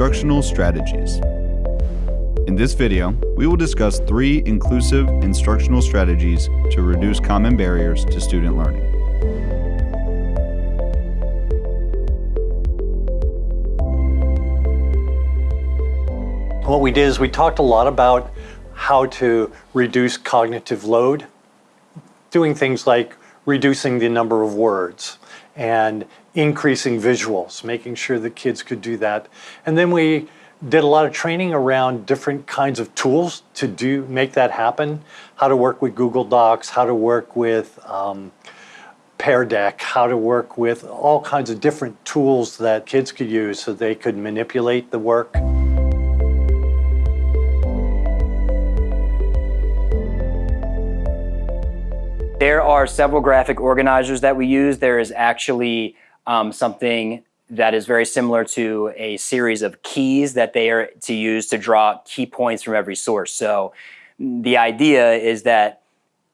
Instructional Strategies. In this video, we will discuss three inclusive instructional strategies to reduce common barriers to student learning. What we did is we talked a lot about how to reduce cognitive load, doing things like reducing the number of words and increasing visuals, making sure the kids could do that. And then we did a lot of training around different kinds of tools to do make that happen, how to work with Google Docs, how to work with um, Pear Deck, how to work with all kinds of different tools that kids could use so they could manipulate the work. There are several graphic organizers that we use. There is actually um, something that is very similar to a series of keys that they are to use to draw key points from every source. So the idea is that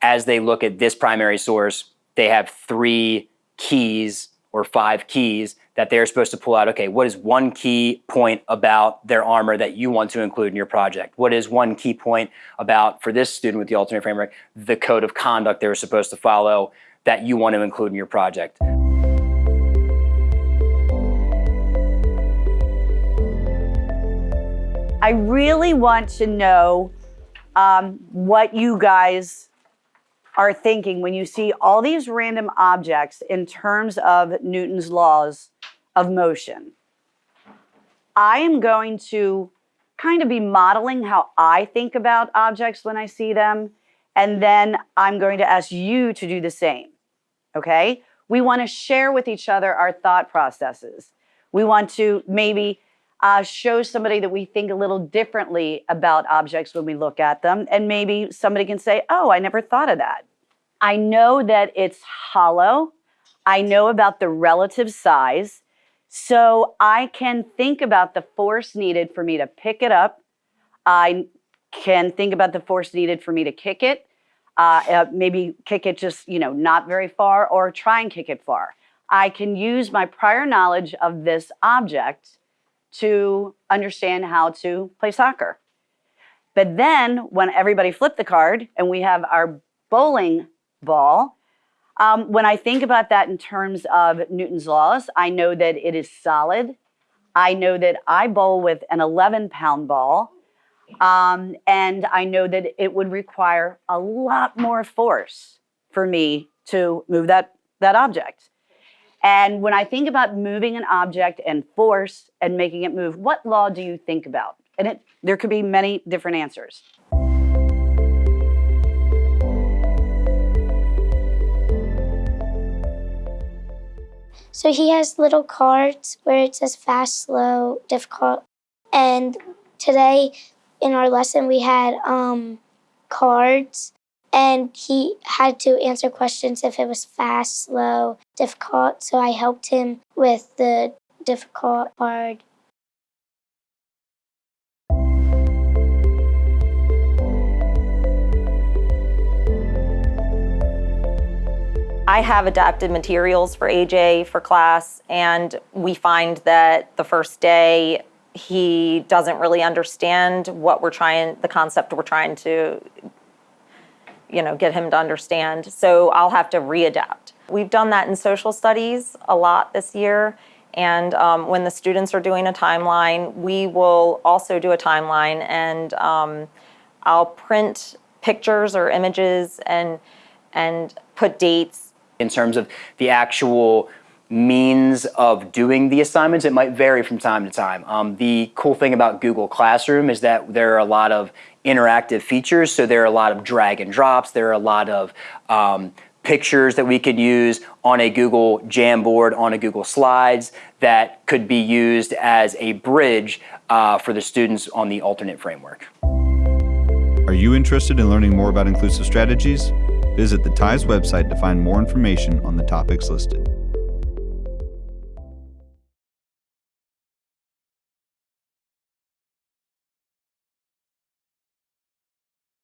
as they look at this primary source, they have three keys or five keys that they're supposed to pull out, okay, what is one key point about their armor that you want to include in your project? What is one key point about, for this student with the alternate framework, the code of conduct they were supposed to follow that you want to include in your project? I really want to know um, what you guys are thinking when you see all these random objects in terms of Newton's laws of motion. I am going to kind of be modeling how I think about objects when I see them, and then I'm going to ask you to do the same, okay? We want to share with each other our thought processes. We want to maybe uh, show somebody that we think a little differently about objects when we look at them. And maybe somebody can say, oh, I never thought of that. I know that it's hollow. I know about the relative size. So I can think about the force needed for me to pick it up. I can think about the force needed for me to kick it. Uh, uh, maybe kick it just, you know, not very far or try and kick it far. I can use my prior knowledge of this object to understand how to play soccer. But then when everybody flipped the card and we have our bowling ball, um, when I think about that in terms of Newton's laws, I know that it is solid. I know that I bowl with an 11 pound ball. Um, and I know that it would require a lot more force for me to move that, that object. And when I think about moving an object and force and making it move, what law do you think about? And it, there could be many different answers. So he has little cards where it says fast, slow, difficult. And today in our lesson we had um, cards and he had to answer questions if it was fast, slow, difficult. So I helped him with the difficult part. I have adapted materials for AJ for class, and we find that the first day he doesn't really understand what we're trying, the concept we're trying to, you know, get him to understand. So I'll have to readapt. We've done that in social studies a lot this year. And um, when the students are doing a timeline, we will also do a timeline and um, I'll print pictures or images and, and put dates in terms of the actual means of doing the assignments, it might vary from time to time. Um, the cool thing about Google Classroom is that there are a lot of interactive features, so there are a lot of drag and drops, there are a lot of um, pictures that we could use on a Google Jamboard, on a Google Slides that could be used as a bridge uh, for the students on the alternate framework. Are you interested in learning more about inclusive strategies? Visit the TIES website to find more information on the topics listed.